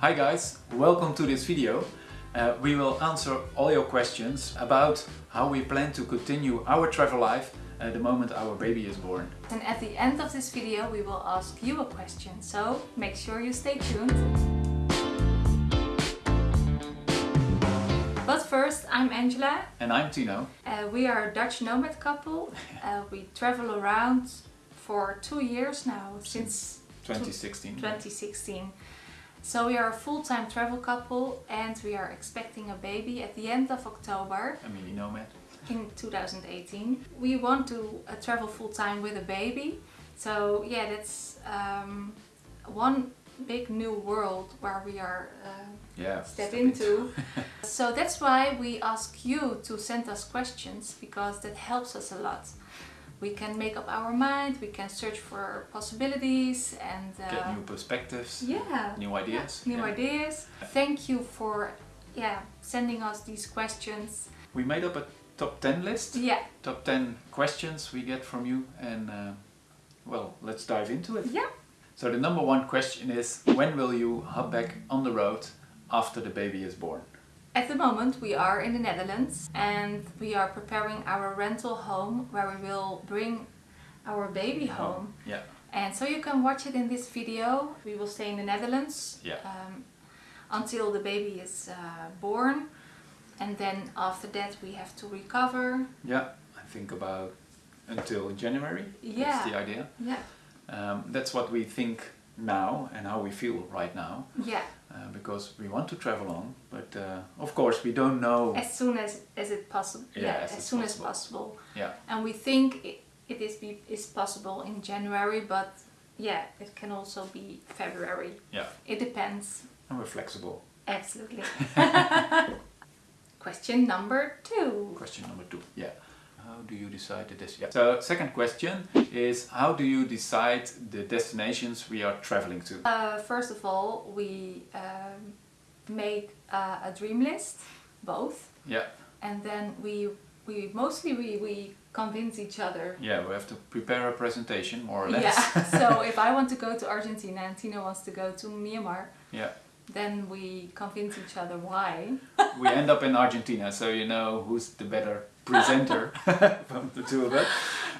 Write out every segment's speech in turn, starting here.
Hi guys, welcome to this video. Uh, we will answer all your questions about how we plan to continue our travel life at the moment our baby is born. And at the end of this video we will ask you a question, so make sure you stay tuned. But first, I'm Angela. And I'm Tino. Uh, we are a Dutch nomad couple. Uh, we travel around for two years now, since 2016. 2016. So we are a full-time travel couple and we are expecting a baby at the end of October A mini nomad. in 2018. We want to uh, travel full-time with a baby. So yeah, that's um, one big new world where we are uh, Yeah. step into. so that's why we ask you to send us questions because that helps us a lot. We can make up our mind, we can search for possibilities and uh, Get new perspectives, yeah, new ideas. new Yeah. ideas. Thank you for yeah sending us these questions. We made up a top 10 list. Yeah, Top 10 questions we get from you and uh, well, let's dive into it. yeah. So the number one question is, when will you hop back on the road after the baby is born? At the moment we are in the Netherlands and we are preparing our rental home where we will bring our baby home. Yeah. And so you can watch it in this video. We will stay in the Netherlands Yeah. um, until the baby is uh, born. And then after that we have to recover. Yeah, I think about until January. Yeah. That's the idea. Yeah, Um, that's what we think now and how we feel right now. yeah. Uh, because we want to travel on, but uh, of course we don't know. As soon as, as it possible. Yeah, Yeah, as as, soon possible. as possible. Yeah, And we think it, it is, be, is possible in January, but yeah, it can also be February. yeah, It depends. and we're flexible. Absolutely. Question number two. Question number two. Yeah. How do you decide the destination? So second question is how do you decide the destinations we are traveling to? Uh, first of all, we um, make uh, a dream list, both, Yeah, and then we we mostly we, we convince each other. yeah, we have to prepare a presentation more or less. Yeah. so if I want to go to Argentina and Tino wants to go to Myanmar, yeah. then we convince each other why. We end up in Argentina, so you know who's the better presenter from the two of us.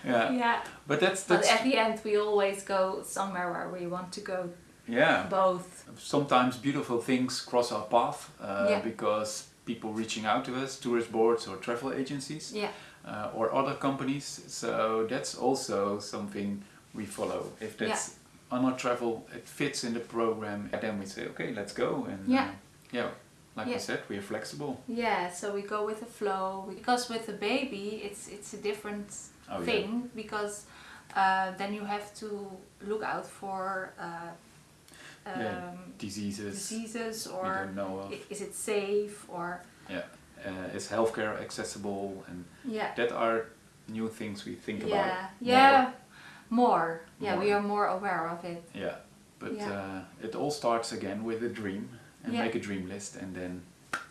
Yeah, Yeah. but that's But that's at the end, we always go somewhere where we want to go yeah. both. sometimes beautiful things cross our path uh, Yeah. because people reaching out to us, tourist boards or travel agencies Yeah. uh, or other companies. So that's also something we follow. If that's on our travel, it fits in the program, and then we say, okay, let's go. And Yeah. uh, yeah, like Yeah. said, we are flexible. Yeah, so we go with the flow because with the baby it's it's a different Oh, yeah. thing because uh, then you have to look out for uh, um, Yeah, Diseases diseases or don't know of. is it safe or Yeah, uh, is healthcare accessible? And yeah that are new things we think yeah about. yeah yeah, more yeah we are more aware of it Yeah, but Yeah. Uh, it all starts again with a dream and Yeah. make a dream list and then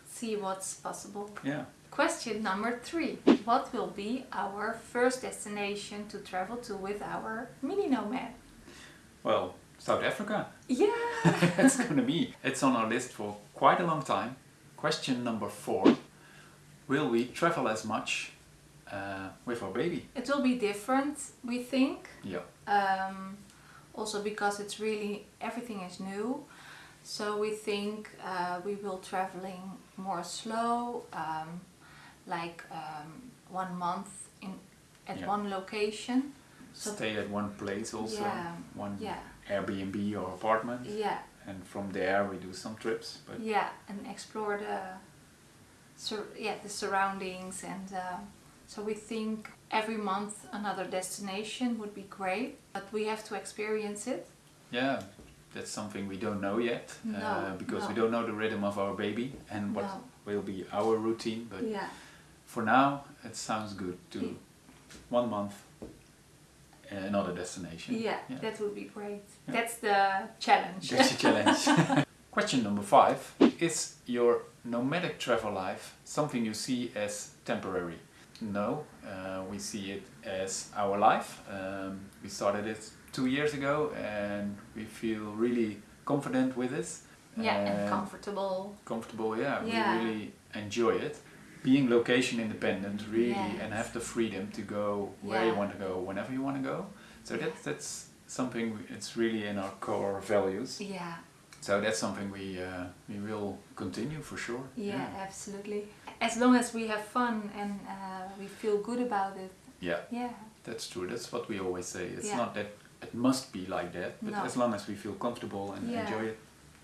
see what's possible. yeah. Question number three. What will be our first destination to travel to with our mini nomad? Well, South Africa. Yeah! it's gonna be. It's on our list for quite a long time. Question number four. Will we travel as much uh, with our baby? it will be different, we think. Yeah. Um, also because it's really, everything is new. So we think uh, we will traveling more slow, um, like um, one month in at Yeah. one location. So Stay at one place also. Yeah, One yeah, Airbnb or apartment. yeah. And from there we do some trips. But yeah and explore the sur- yeah the surroundings and uh, so we think every month another destination would be great but we have to experience it yeah, that's something we don't know yet. uh, No, because we don't know the rhythm of our baby and what No. will be our routine. But yeah For now, it sounds good to Yeah. one month, uh, another destination. yeah, Yeah. that would be great that's the challenge That's a challenge. Question number five Is your nomadic travel life something you see as temporary? No, uh, we see it as our life. Um, we started it two years ago and we feel really confident with this. Yeah, and and comfortable. comfortable. Yeah, Yeah. we really enjoy it. Being location independent, really, and have the freedom to go where you want to go, whenever you want to go. So that's that's something. It's really in our core values. Yeah, So that's something we uh, we will continue for sure. yeah, absolutely. As long as we have fun and uh, we feel good about it. Yeah, Yeah, that's true. That's what we always say. It's Yeah. not that it must be like that, but No. as long as we feel comfortable and Yeah. enjoy it,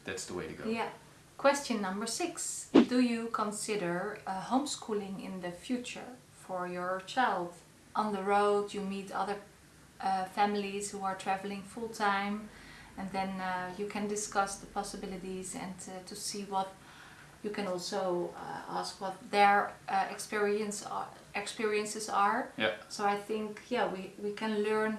that's the way to go. yeah. Question number six. Do you consider uh, homeschooling in the future for your child? On the road, you meet other uh, families who are traveling full time, and then uh, you can discuss the possibilities and to see what you can also uh, ask what their uh, experience are, experiences are. Yeah. So I think yeah we, we can learn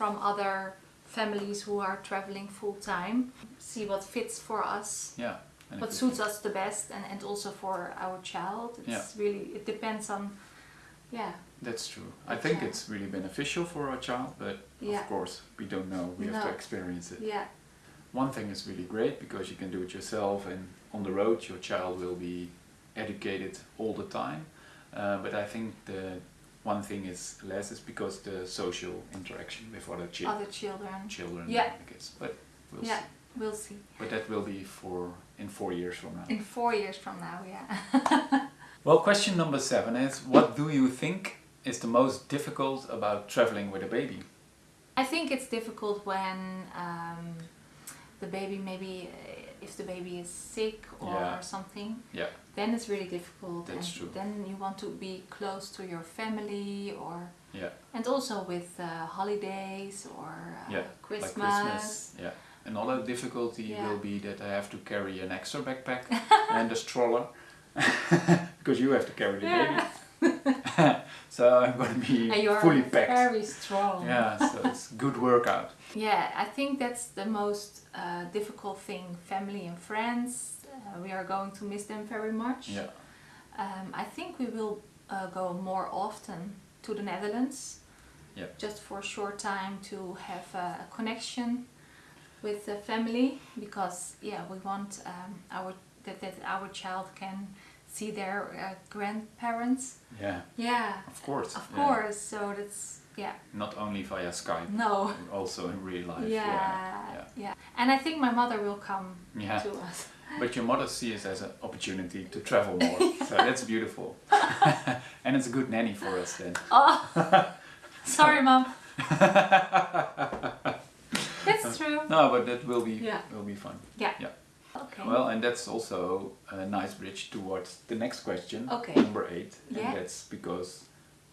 from other families who are traveling full time, see what fits for us, Yeah. And what suits us the best, and, and also for our child. It's Yeah. really it depends on yeah That's true. I think child. it's really beneficial for our child, but Yeah. of course we don't know. We have to experience it. yeah One thing is really great because you can do it yourself, and on the road your child will be educated all the time. Uh, but I think the one thing is less is because the social interaction with other chi- other children. children. Yeah. I guess. But we'll Yeah, see. we'll see. But that will be for in four years from now. In four years from now, yeah. Well, question number seven is: What do you think is the most difficult about traveling with a baby? I think it's difficult when um, the baby maybe if the baby is sick or Yeah. something. Yeah. Then it's really difficult, That's and true. then you want to be close to your family, or Yeah. and also with uh, holidays or uh, Yeah, Christmas. Like Christmas. Yeah. Another difficulty Yeah. will be that I have to carry an extra backpack and a stroller because you have to carry the baby. so I'm going to be And you're fully packed. very strong. Yeah, so it's good workout. Yeah, I think that's the most uh, difficult thing. Family and friends, uh, we are going to miss them very much. Yeah. Um, I think we will uh, go more often to the Netherlands. Yeah. Just for a short time to have a connection with the family because yeah we want um, our that, that our child can see their uh, grandparents. Yeah, Yeah, of course. of yeah. course. So that's yeah Not only via Skype, no also in real life. yeah Yeah. yeah. And I think my mother will come Yeah. to us. But your mother sees it as an opportunity to travel more. so that's beautiful. and it's a good nanny for us then. Oh, sorry, mom. It's true. No, but that will be Yeah. will be fun. Yeah. Yeah. Okay. Well, and that's also a nice bridge towards the next question, Okay. number eight. Yeah. And that's because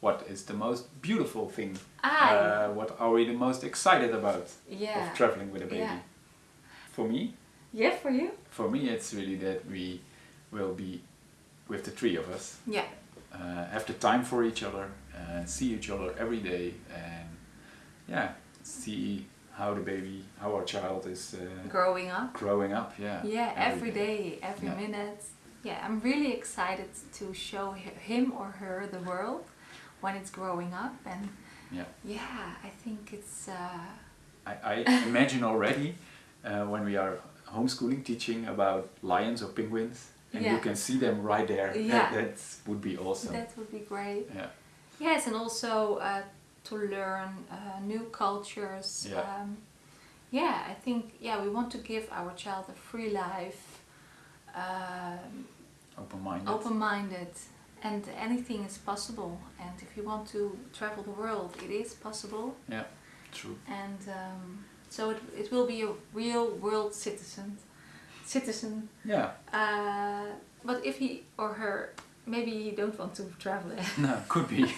what is the most beautiful thing? Ah, Uh, what are we the most excited about yeah. of traveling with a baby? Yeah. For me, Yeah, for you? for me, it's really that we will be with the three of us, Yeah. uh, have the time for each other, uh, see each other every day, and yeah, see how the baby, how our child is uh, Growing up. growing up. Yeah. Yeah, every day, every Yeah. minute. Yeah, I'm really excited to show him or her the world when it's growing up, and Yeah. yeah, I think it's. Uh, I, I imagine already uh, when we are homeschooling, teaching about lions or penguins, and you can see them right there. Yeah. That, that would be awesome. That would be great. yeah. Yes, and also uh, to learn uh, new cultures. Yeah. Um, yeah, I think yeah we want to give our child a free life, um, Open-minded. open-minded, and anything is possible. And if you want to travel the world, it is possible. Yeah. True. And um, so it, it will be a real world citizen. Citizen. Yeah. Uh, but if he or her maybe he don't want to travel No, could be.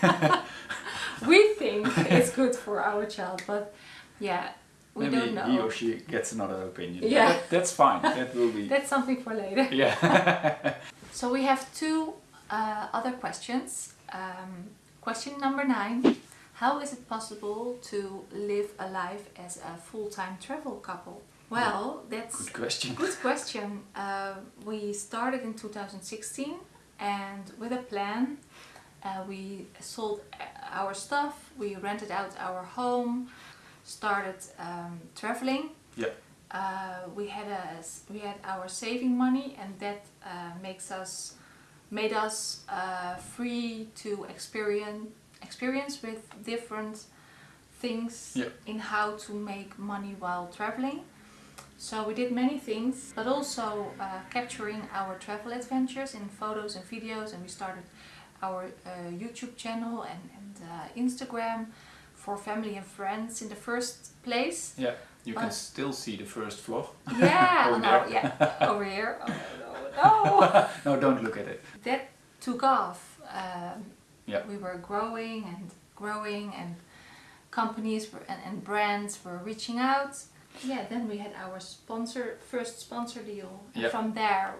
we think it's good for our child, but yeah, we Maybe don't know. he or she gets another opinion. Yeah. That, that's fine. That will be. That's something for later. yeah. So we have two uh, other questions. Um, question number nine: How is it possible to live a life as a full-time travel couple? Well, that's Good question. Good question. Uh, we started in 2016 and with a plan. Uh, we sold uh, our stuff, we rented out our home, started um, traveling. Yeah. uh, we had a we had our saving money, and that uh, makes us made us uh, free to experience experience with different things Yeah. in how to make money while traveling. So we did many things, but also uh, capturing our travel adventures in photos and videos, and we started our uh, YouTube channel and, and uh, Instagram for family and friends in the first place. Yeah, you can Uh, still see the first vlog. Yeah, Over no, yeah, over here. Oh, no, no. no, don't look at it. that took off. Um, Yeah. We were growing and growing, and companies were, and, and brands were reaching out. Yeah, then we had our sponsor first sponsor deal. And Yep. From there,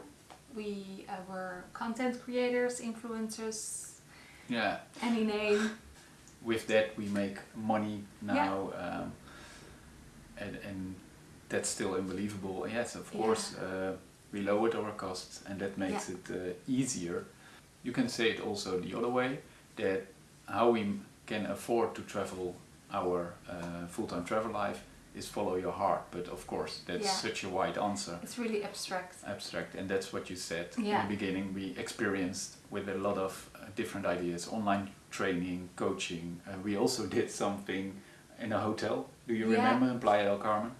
we uh, were content creators, influencers, Yeah, any name. with that we make money now, um, and and that's still unbelievable. Yes, of Yeah. course, uh, we lowered our costs, and that makes Yeah. it uh, easier. You can say it also the other way that how we can afford to travel our uh, full-time travel life is follow your heart. But of course, that's Yeah. such a wide answer. It's really abstract. abstract and that's what you said Yeah. in the beginning we experienced with a lot of uh, different ideas online training coaching uh, we also did something in a hotel do you Yeah. remember in playa del carmen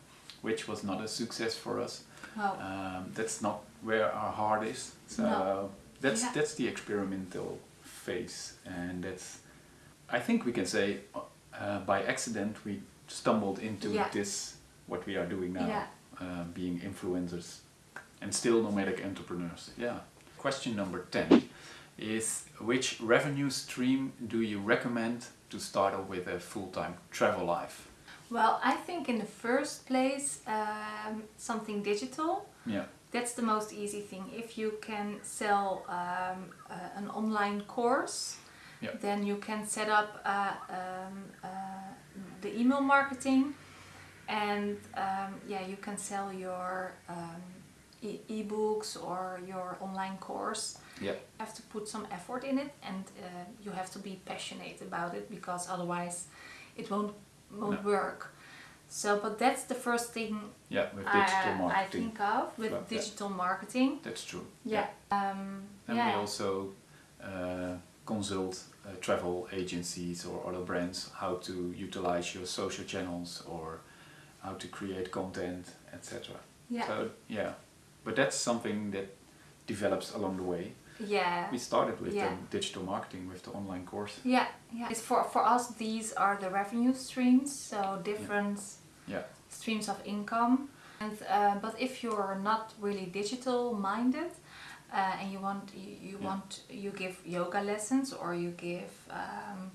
which was not a success for us Wow. um, that's not where our heart is so No. that's that's the experimental phase and that's i think we can say uh, by accident we stumbled into Yeah. this what we are doing now Yeah. uh, being influencers and still nomadic entrepreneurs. Yeah. Question number 10 is which revenue stream do you recommend to start off with a full-time travel life? Well, I think in the first place, um, something digital. Yeah. That's the most easy thing. If you can sell um, uh, an online course, Yeah. then you can set up uh, um, uh, the email marketing, and um, yeah, you can sell your um, e- ebooks or your online course. Yeah. You have to put some effort in it, and uh, you have to be passionate about it because otherwise, it won't won't No. work. So, but that's the first thing Yeah, with digital I, I think of with Well, yeah. digital marketing. That's true. Yeah. Um, And yeah. we also uh, consult uh, travel agencies or other brands how to utilize your social channels or how to create content, etc. yeah. So yeah, but that's something that develops along the way. yeah. We started with Yeah. um, digital marketing with the online course. Yeah, yeah. It's for for us. These are the revenue streams, so different Yeah, streams of income. And uh, but if you're not really digital minded, uh, and you want you, you Yeah. want you give yoga lessons or you give um,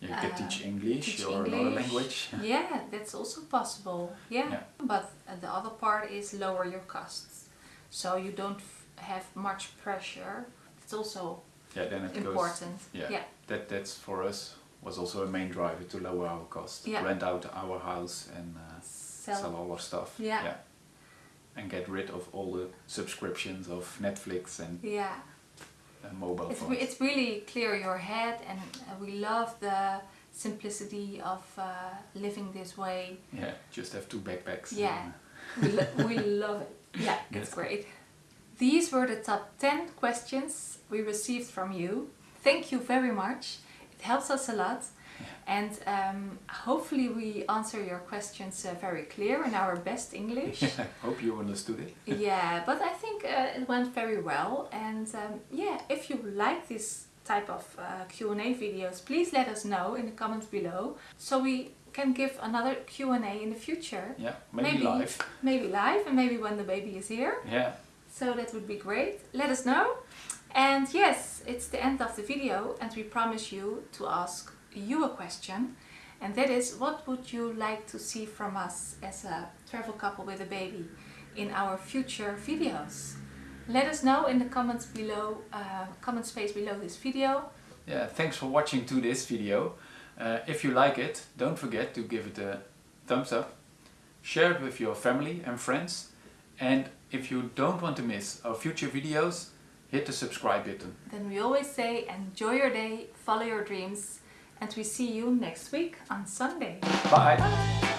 you can Uh, teach English teach or another language. yeah, that's also possible. Yeah, Yeah. but the other part is lower your costs, so you don't f- have much pressure. It's also Yeah, then it goes. important. Yeah, yeah, that that's for us was also a main driver to lower our costs. Yeah. Rent out our house and uh, sell. sell all our stuff. Yeah. And get rid of all the subscriptions of Netflix and Yeah. uh, mobile It's, phones. re- it's really clear your head, and uh, we love the simplicity of uh, living this way. yeah, just have two backpacks. Yeah. and, We, lo- we love it. Yeah, it's Yes. great. These were the top 10 questions we received from you. Thank you very much. It helps us a lot. And um, hopefully, we answer your questions uh, very clear in our best English. uh, hope you understood it. yeah, but I think uh, it went very well. And um, yeah, if you like this type of uh, Q&A videos, please let us know in the comments below, so we can give another Q&A in the future. Yeah, maybe, Maybe. live. Maybe live and maybe when the baby is here. Yeah, So that would be great. Let us know. And yes, it's the end of the video and we promise you to ask you a question. And that is, what would you like to see from us as a travel couple with a baby in our future videos? Let us know in the comments below, uh, comment space below this video. yeah. Thanks for watching to this video. Uh, if you like it, don't forget to give it a thumbs up. Share it with your family and friends. And if you don't want to miss our future videos, hit the subscribe button. Then we always say, enjoy your day, follow your dreams, and we see you next week on Sunday. Bye! Bye!